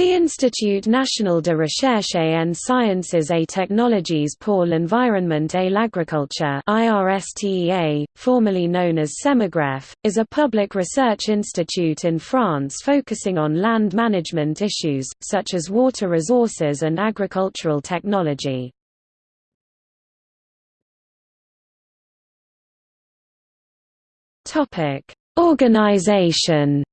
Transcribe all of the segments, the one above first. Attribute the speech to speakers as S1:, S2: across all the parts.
S1: The Institut National de Recherche en Sciences et Technologies pour l'Environnement et l'Agriculture IRSTEA, formerly known as CEMAGREF, is a public research institute in France focusing on land management issues, such as water resources and agricultural technology. Organization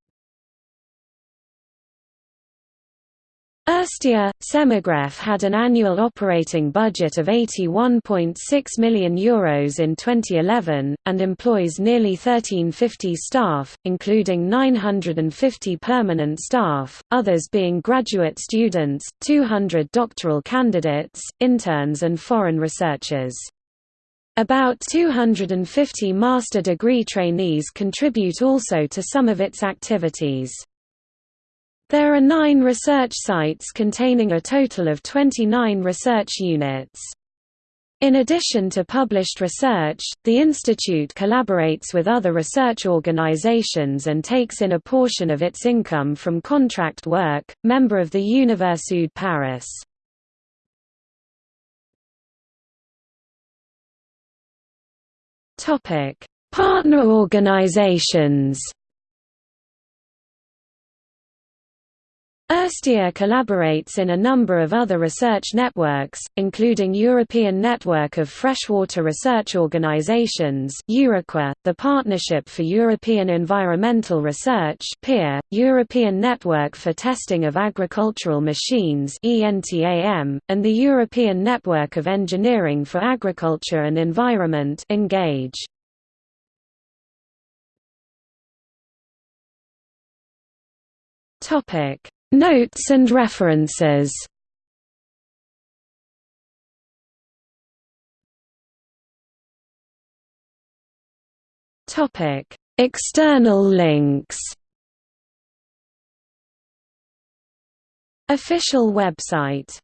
S1: IRSTEA, CEMAGREF had an annual operating budget of €81.6 million Euros in 2011, and employs nearly 1350 staff, including 950 permanent staff, others being graduate students, 200 doctoral candidates, interns and foreign researchers. About 250 master degree trainees contribute also to some of its activities. There are nine research sites containing a total of 29 research units. In addition to published research, the institute collaborates with other research organizations and takes in a portion of its income from contract work, member of the Université Paris. Partner organizations IRSTEA collaborates in a number of other research networks, including European Network of Freshwater Research Organizations the Partnership for European Environmental Research European Network for Testing of Agricultural Machines and the European Network of Engineering for Agriculture and Environment ENGAGE. Topic Notes and references. External links. Official website